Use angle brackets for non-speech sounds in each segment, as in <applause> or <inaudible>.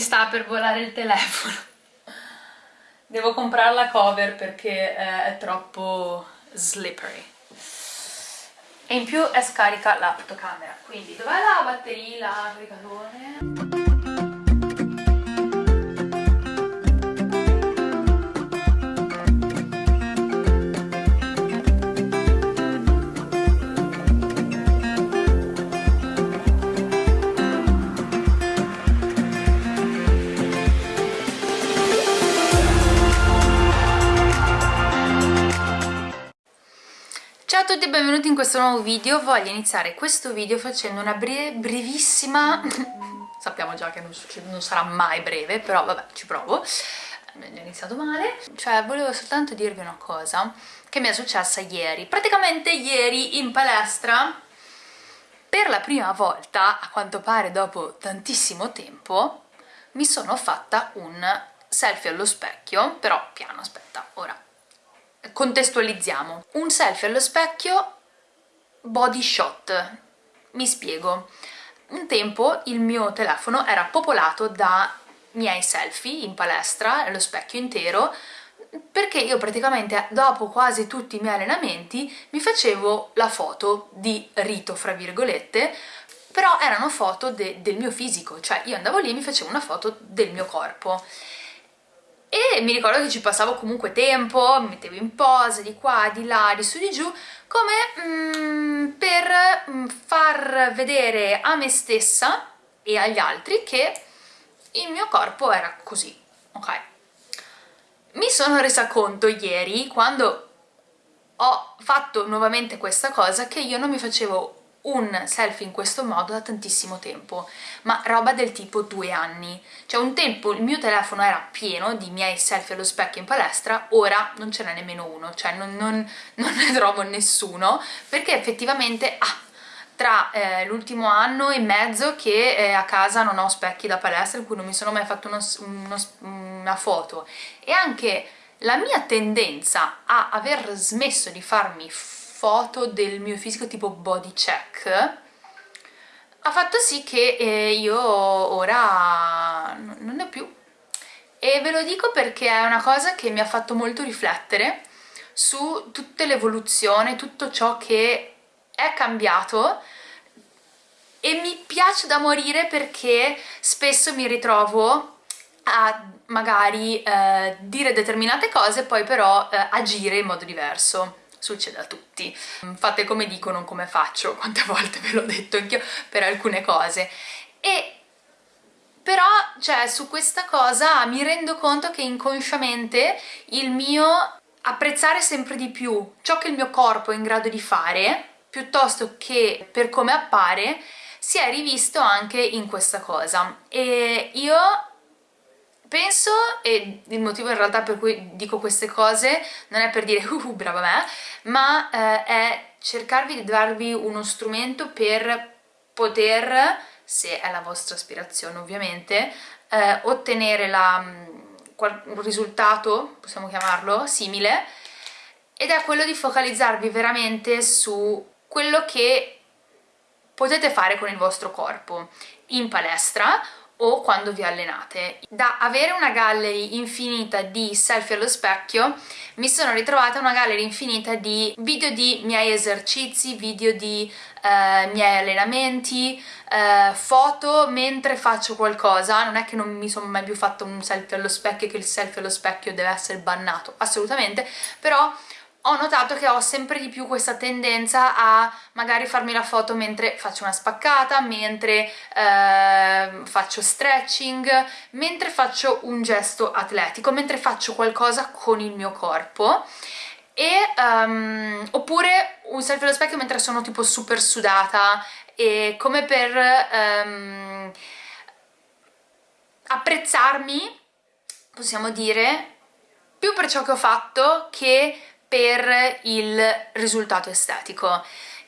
sta per volare il telefono. <laughs> Devo comprare la cover perché è troppo slippery. E in più è scarica la fotocamera. Quindi dov'è la batteria, la caricatore? Tutti e benvenuti in questo nuovo video. Voglio iniziare questo video facendo una bre brevissima... <laughs> Sappiamo già che non, non, sarà mai breve, però vabbè, ci provo. Ho iniziato male. Cioè, volevo soltanto dirvi una cosa che mi è successa ieri. Praticamente ieri in palestra, per la prima volta, a quanto pare dopo tantissimo tempo, mi sono fatta un selfie allo specchio, però piano, aspetta, ora contestualizziamo. Un selfie allo specchio body shot. Mi spiego. Un tempo il mio telefono era popolato da miei selfie in palestra, allo specchio intero, perché io praticamente dopo quasi tutti i miei allenamenti mi facevo la foto di rito, fra virgolette, però erano foto de del mio fisico, cioè io andavo lì e mi facevo una foto del mio corpo e mi ricordo che ci passavo comunque tempo, mi mettevo in pose di qua, di là, di su, di giù, come mm, per mm, far vedere a me stessa e agli altri che il mio corpo era così, ok? Mi sono resa conto ieri, quando ho fatto nuovamente questa cosa, che io non mi facevo un selfie in questo modo da tantissimo tempo, ma roba del tipo due anni. Cioè un tempo il mio telefono era pieno di miei selfie allo specchio in palestra, ora non ce n'è nemmeno uno, cioè non, non, <laughs> non, ne trovo nessuno, perché effettivamente... Ah, tra eh, l'ultimo anno e mezzo che eh, a casa non ho specchi da palestra in cui non mi sono mai fatto uno, uno, una foto e anche la mia tendenza a aver smesso di farmi foto del mio fisico tipo body check ha fatto sì che eh, io ora non ne ho più. E ve lo dico perché è una cosa che mi ha fatto molto riflettere su tutta l'evoluzione, tutto ciò che è cambiato e mi piace da morire perché spesso mi ritrovo a magari eh, dire determinate cose e poi però eh, agire in modo diverso succede a tutti. Fate come dico, non come faccio, <laughs> quante volte ve l'ho detto anch'io per alcune cose. E però, cioè, su questa cosa mi rendo conto che inconsciamente il mio apprezzare sempre di più ciò che il mio corpo è in grado di fare, piuttosto che per come appare, si è rivisto anche in questa cosa. E io Penso, e il motivo in realtà per cui dico queste cose non è per dire uh, uh brava me, ma eh, è cercarvi di darvi uno strumento per poter, se è la vostra aspirazione ovviamente, eh, ottenere la, mm, un risultato, possiamo chiamarlo, simile, ed è quello di focalizzarvi veramente su quello che potete fare con il vostro corpo. In palestra o quando vi allenate. Da avere una gallery infinita di selfie allo specchio mi sono ritrovata una gallery infinita di video di miei esercizi, video di eh, miei allenamenti, eh, foto mentre faccio qualcosa, non è che non mi sono mai più fatto un selfie allo specchio che il selfie allo specchio deve essere bannato, assolutamente, però ho notato che ho sempre di più questa tendenza a magari farmi la foto mentre faccio una spaccata, mentre eh, faccio stretching, mentre faccio un gesto atletico, mentre faccio qualcosa con il mio corpo. E, um, oppure un selfie allo specchio mentre sono tipo super sudata e come per um, apprezzarmi, possiamo dire, più per ciò che ho fatto che per il risultato estetico.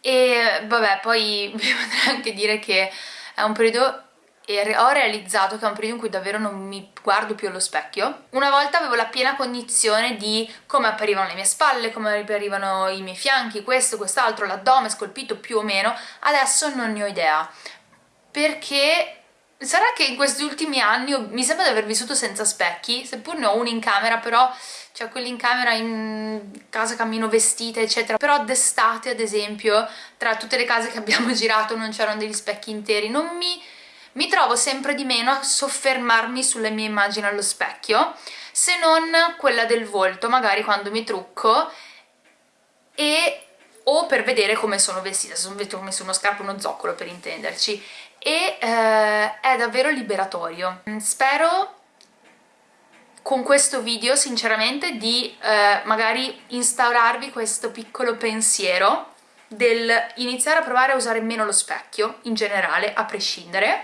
E vabbè poi <laughs> vi potrei anche dire che è un periodo e ho realizzato che è un periodo in cui davvero non mi guardo più allo specchio. Una volta avevo la piena cognizione di come apparivano le mie spalle, come apparivano i miei fianchi, questo, quest'altro, l'addome scolpito più o meno, adesso non ne ho idea, perché sarà che in questi ultimi anni mi sembra di aver vissuto senza specchi, seppur ne ho uno in camera, però cioè quelli in camera in casa cammino vestita eccetera. Però d'estate ad esempio tra tutte le case che abbiamo <laughs> girato non c'erano degli specchi interi. Non mi, mi trovo sempre di meno a soffermarmi sulle mie immagini allo specchio se non quella del volto magari quando mi trucco e o per vedere come sono vestita, se sono vestita come su uno scarpo uno zoccolo per intenderci. E eh, è davvero liberatorio. Spero con questo video sinceramente di eh, magari instaurarvi questo piccolo pensiero del iniziare a provare a usare meno lo specchio in generale, a prescindere,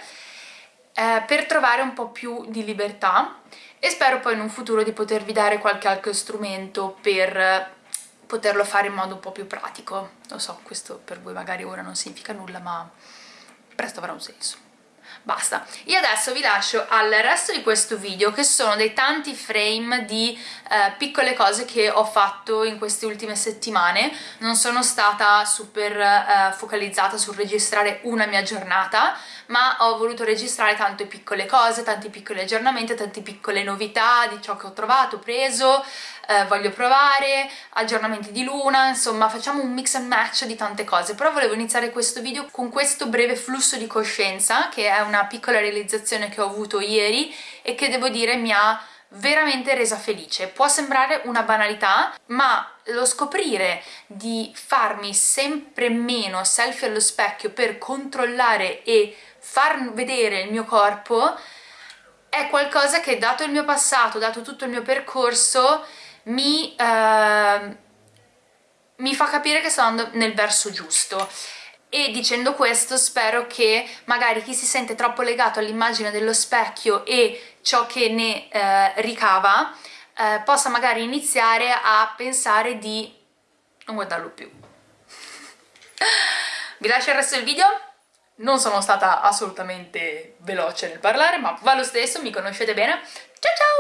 eh, per trovare un po' più di libertà e spero poi in un futuro di potervi dare qualche altro strumento per poterlo fare in modo un po' più pratico. Lo so, questo per voi magari ora non significa nulla, ma presto avrà un senso basta. Io adesso vi lascio al resto di questo video che sono dei tanti frame di eh, piccole cose che ho fatto in queste ultime settimane. Non sono stata super eh, focalizzata sul registrare una mia giornata ma ho voluto registrare tante piccole cose, tanti piccoli aggiornamenti, tante piccole novità di ciò che ho trovato, preso, eh, voglio provare, aggiornamenti di luna, insomma facciamo un mix and match di tante cose, però volevo iniziare questo video con questo breve flusso di coscienza che è una piccola realizzazione che ho avuto ieri e che devo dire mi ha veramente resa felice. Può sembrare una banalità, ma lo scoprire di farmi sempre meno selfie allo specchio per controllare e far vedere il mio corpo è qualcosa che dato il mio passato, dato tutto il mio percorso mi, eh, mi fa capire che sto andando nel verso giusto e dicendo questo spero che magari chi si sente troppo legato all'immagine dello specchio e ciò che ne eh, ricava eh, possa magari iniziare a pensare di non guardarlo più. <laughs> Vi lascio il resto del video, non sono stata assolutamente veloce nel parlare ma va lo stesso, mi conoscete bene. Ciao ciao!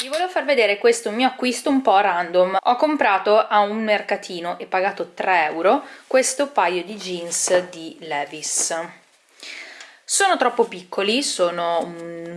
Vi volevo far vedere questo mio acquisto un po' random. Ho comprato a un mercatino e pagato 3 euro questo paio di jeans di Levis. Sono troppo piccoli, sono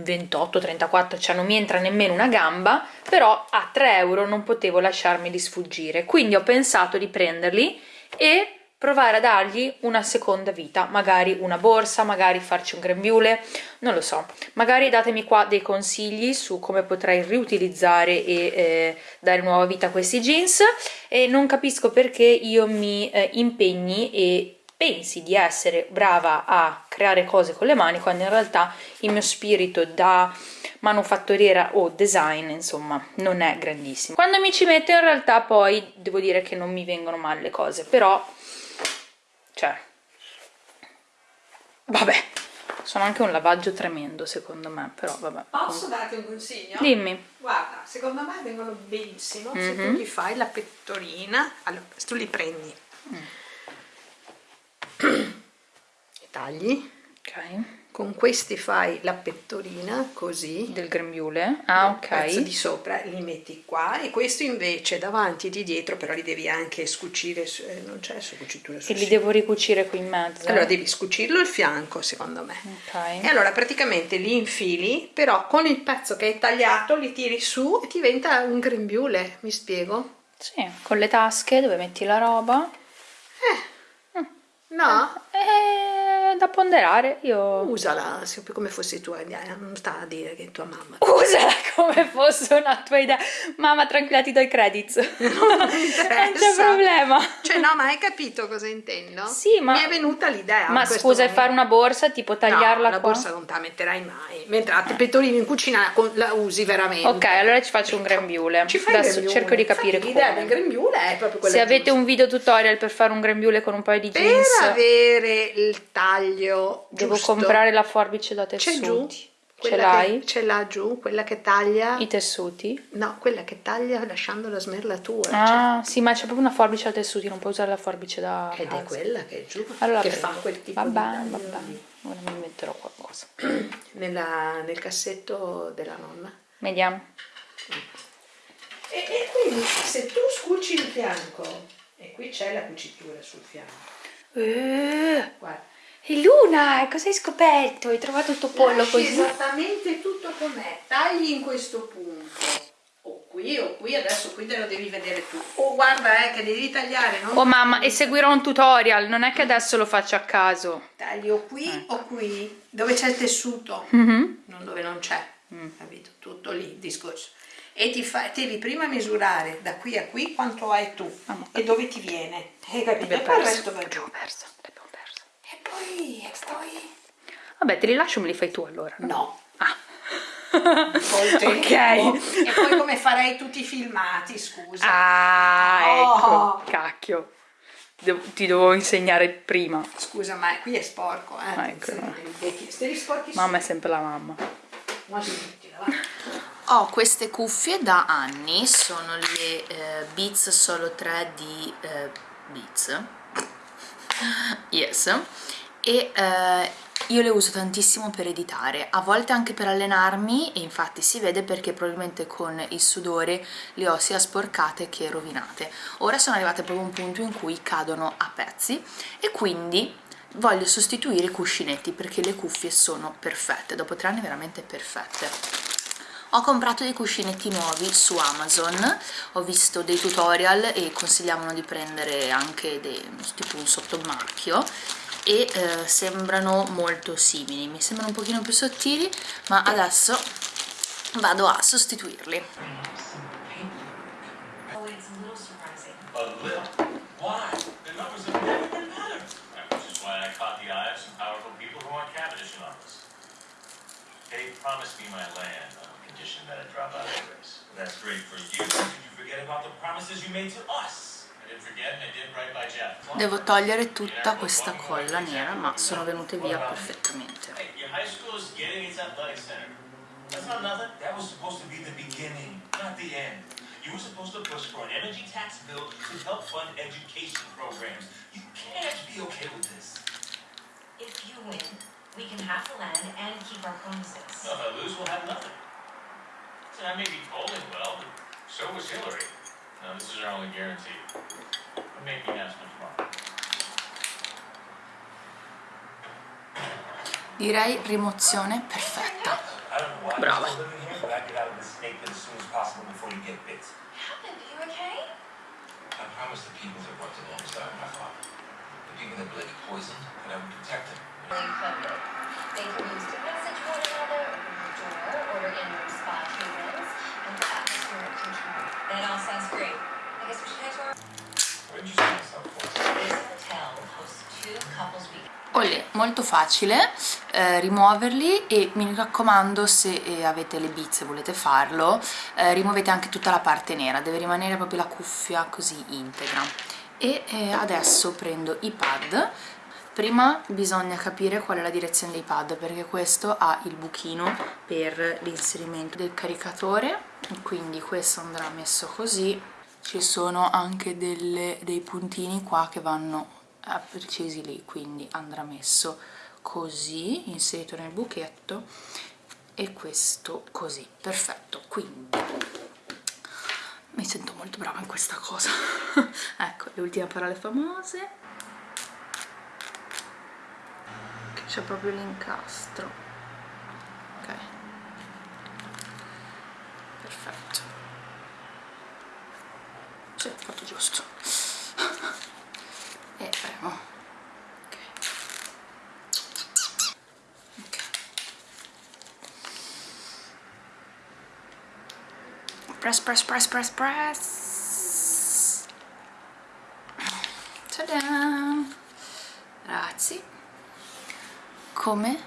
28-34, cioè non mi entra nemmeno una gamba, però a 3 euro non potevo lasciarmeli sfuggire, quindi ho pensato di prenderli e provare a dargli una seconda vita, magari una borsa, magari farci un grembiule, non lo so. Magari datemi qua dei consigli su come potrei riutilizzare e eh, dare nuova vita a questi jeans e non capisco perché io mi eh, impegni e pensi di essere brava a creare cose con le mani quando in realtà il mio spirito da manufattoriera o design insomma non è grandissimo quando mi ci metto in realtà poi devo dire che non mi vengono male le cose però cioè vabbè sono anche un lavaggio tremendo secondo me però vabbè posso darti un consiglio? dimmi guarda secondo me vengono benissimo mm -hmm. se tu mhm. gli fai la pettorina allora se tu li prendi mm. <clears throat> e tagli ok con questi fai la pettorina così. Del grembiule? Ah ok. pezzo di sopra li metti qua. E questo invece davanti e di dietro però li devi anche scucire eh, non c'è su cucitura e li devo ricucire qui in mezzo? Allora devi scucirlo il fianco secondo me. Ok. E allora praticamente li infili però con il pezzo che hai tagliato li tiri su e diventa un grembiule mi spiego? sì con le tasche dove metti la roba. Eh. Mm. no? eh da ponderare, io... Usala come fosse tua idea, non sta a dire che è tua mamma. Usala <laughs> come fosse una tua idea. Mamma, tranquilla, ti do i credits. <laughs> Non, non c'è problema. Cioè, no, ma hai capito cosa intendo? Sì, ma... Mi è venuta l'idea. Ma scusa, fare una borsa, tipo tagliarla no, la borsa non te la metterai mai. Mentre a pettorino in cucina la usi veramente. Ok, allora ci faccio un grembiule. Ci fai Adesso cerco di capire come. L'idea del grembiule è proprio quella Se avete giusta. un video tutorial per fare un grembiule con un paio di jeans... Per avere il taglio taglio Devo comprare la forbice da tessuti. Ce l'hai? Ce l'ha giù, quella che taglia... I tessuti? No, quella che taglia lasciando la smerlatura. Ah, cioè. sì, ma c'è proprio una forbice da tessuti, non puoi usare la forbice da Ed casa. è quella che è giù, allora, che prego. fa quel tipo vabbè, di Vabbè, ora mi metterò qualcosa. <clears throat> Nella, nel cassetto della nonna. Vediamo. E, e quindi se tu scuci il fianco, e qui c'è la cucitura sul fianco. Eh. Guarda E Luna, cosa hai scoperto? Hai trovato il tuo pollo Lasci così? esattamente tutto com'è. Tagli in questo punto. O qui o qui, adesso qui te lo devi vedere tu. Oh, guarda, eh, che devi tagliare, non Oh mamma, e seguirò un tutorial, non è che adesso lo faccio a caso. tagli o qui o qui, dove c'è il tessuto, Mhm. non dove non c'è. Capito? Tutto lì il discorso. E ti fa, devi prima misurare da qui a qui quanto hai tu Ah, e dove ti viene. Hai capito? E poi il resto va giù. perso, e poi... Vabbè, te li lascio, me li fai tu allora. no? No. Ah. <laughs> Tempo. ok. E poi come farei tutti i filmati, scusa. Ah, Oh. ecco, cacchio. Devo- ti dovevo insegnare prima. Scusa, ma qui è sporco, eh. Ah, ecco. Sporchi Mamma è sempre la mamma. Va. Ho queste cuffie da anni, sono le eh, Beats Solo 3 di eh, Beats. Yes. E eh, io le uso tantissimo per editare, a volte anche per allenarmi e infatti si vede perché probabilmente con il sudore le ho sia sporcate che rovinate. Ora sono arrivate proprio a un punto in cui cadono a pezzi e quindi voglio sostituire i cuscinetti perché le cuffie sono perfette, dopo tre anni veramente perfette. Ho comprato dei cuscinetti nuovi su Amazon, ho visto dei tutorial e consigliavano di prendere anche dei, tipo un sottomarchio e eh, sembrano molto simili, mi sembrano un pochino più sottili ma adesso vado a sostituirli. Oh. They promised me my land on condition that I drop out of the. That's great for you. Did you forget about the promises you made to us? Devo togliere tutta questa colla nera ma sono venute via perfettamente. You were supposed to push for an energy tax bill to help fund education programs. You can't be okay with this. If you win, we can have the land and keep our promises. Well, if I lose, we'll have nothing. So I may be polling well, but so was Hillary. Now, this is our only guarantee. But maybe national tomorrow. Direi rimozione perfetta. I don't know why Brava. you're still living here, but I'd get out of this snake pit as soon as possible before you get bit. happened? Are you okay? I promised the people that worked alongside my father, the people that Blake poisoned, that I would protect them. They can use to message one another, open the door, order in-room spa treatments, and atmospheric control. That all sounds great. I guess we should head to our... Where did you sign this up for? This hotel hosts two couples weekends. Olè, molto facile eh, rimuoverli e mi raccomando se eh, avete le bizze e volete farlo eh, rimuovete anche tutta la parte nera deve rimanere proprio la cuffia così integra. E eh, adesso prendo i pad. Prima bisogna capire qual è la direzione dei pad perché questo ha il buchino per l'inserimento del caricatore. Quindi questo andrà messo così. Ci sono anche delle- dei puntini qua che vanno precisi lì quindi andrà messo così inserito nel buchetto e questo così. Perfetto. Quindi mi sento molto brava in questa cosa. <laughs> Ecco le ultime parole famose. C'è proprio l'incastro. Ok. Perfetto. Sì, fatto giusto e premo ok ok press press press press press Tada! Grazie. Come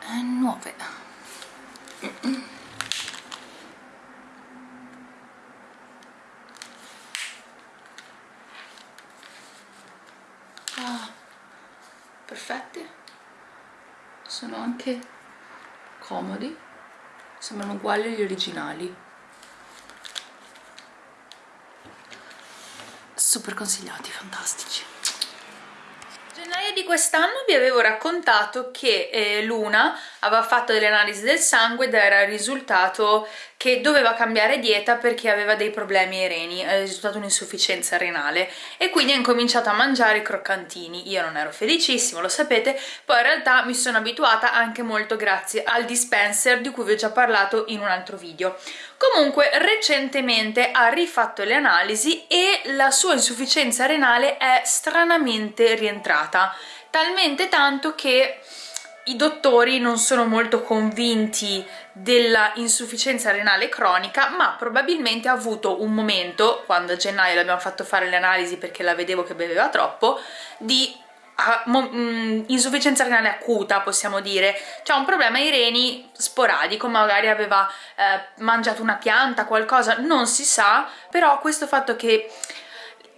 eh, nuove. Ah, perfetti. Sono anche comodi. Sembrano uguali agli originali. Super consigliati, fantastici. gennaio di quest'anno vi avevo raccontato che eh, Luna aveva fatto delle analisi del sangue ed era risultato che doveva cambiare dieta perché aveva dei problemi ai reni, è risultata un'insufficienza renale e quindi ha incominciato a mangiare i croccantini. Io non ero felicissima, lo sapete, poi in realtà mi sono abituata anche molto grazie al dispenser di cui vi ho già parlato in un altro video. Comunque recentemente ha rifatto le analisi e la sua insufficienza renale è stranamente rientrata, talmente tanto che i dottori non sono molto convinti della insufficienza renale cronica ma probabilmente ha avuto un momento quando a gennaio l'abbiamo fatto fare le analisi perché la vedevo che beveva troppo di uh, insufficienza renale acuta possiamo dire. Cioè un problema ai reni sporadico magari aveva eh, mangiato una pianta qualcosa non si sa però questo fatto che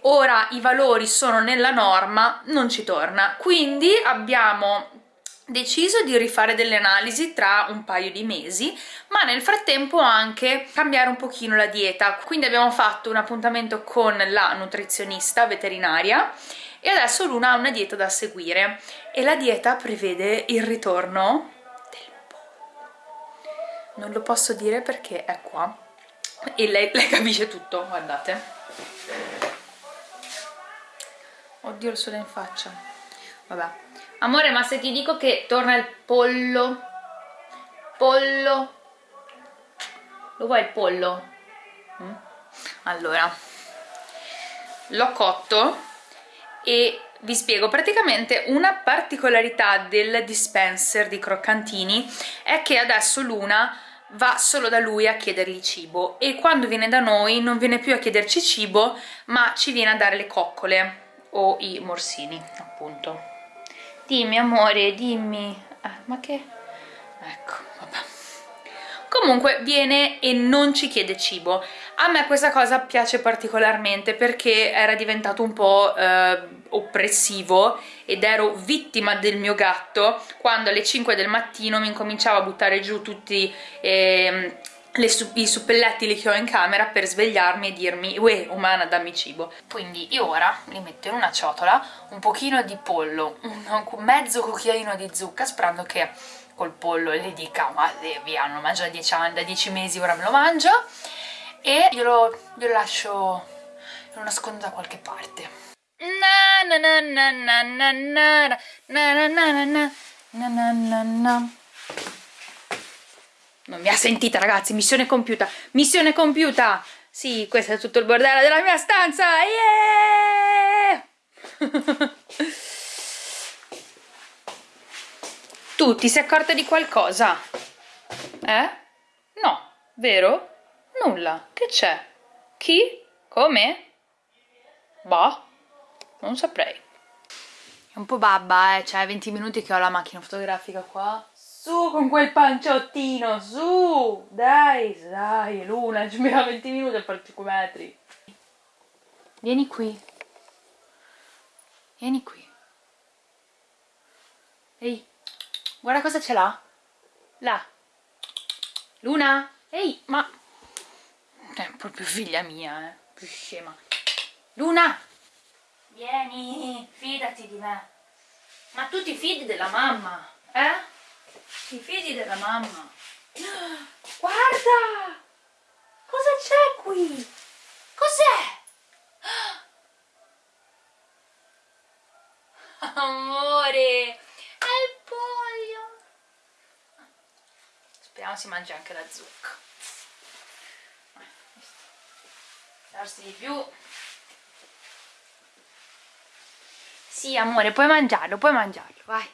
ora i valori sono nella norma non ci torna. Quindi abbiamo deciso di rifare delle analisi tra un paio di mesi ma nel frattempo anche cambiare un pochino la dieta. Quindi abbiamo fatto un appuntamento con la nutrizionista veterinaria e adesso Luna ha una dieta da seguire. E la dieta prevede il ritorno del pollo. Non lo posso dire perché è qua. E lei, lei capisce tutto, guardate. Oddio il sole in faccia. Vabbè Amore, ma se ti dico che torna il pollo? Pollo? Lo vuoi il pollo? Mm? Allora, l'ho cotto e vi spiego praticamente una particolarità del dispenser di croccantini è che adesso Luna va solo da lui a chiedergli cibo e quando viene da noi non viene più a chiederci cibo ma ci viene a dare le coccole o i morsini appunto dimmi amore dimmi. Eh, ma che? Ecco vabbè. Comunque viene e non ci chiede cibo. A me questa cosa piace particolarmente perché era diventato un po' eh, oppressivo ed ero vittima del mio gatto. Quando alle 5 del mattino mi incominciava a buttare giù tutti eh, le, i suppelletti che ho in camera per svegliarmi e dirmi uè umana dammi cibo quindi io ora li metto in una ciotola un pochino di pollo un mezzo cucchiaino di zucca sperando che col pollo le dica ma via non mangio da 10 anni da 10 mesi ora me lo mangio e glielo, glielo lascio lo nascondo da qualche parte na na na na na na na na na na na na na na non mi ha sentita ragazzi, missione compiuta, missione compiuta! Sì, questo è tutto il bordello della mia stanza! Yeah! tu ti sei accorta di qualcosa? Eh? No, vero? Nulla, che c'è? Chi? Come? Bah, non saprei. È un po' babba, eh, cioè 20 minuti che ho la macchina fotografica qua su con quel panciottino, su! Dai, dai, Luna, ci mettiamo 20 minuti a fare 5 metri. Vieni qui. Vieni qui. Ehi, guarda cosa c'è là. Là. Luna? Ehi, ma... È proprio figlia mia, eh. Più scema. Luna! Vieni, fidati di me. Ma tu ti fidi della mamma, eh? Ti fidi della mamma? Guarda! Cosa c'è qui? Cos'è? Amore! È il pollo! Speriamo si mangi anche la zucca. Darsi di più. Sì, amore, puoi mangiarlo, puoi mangiarlo, vai.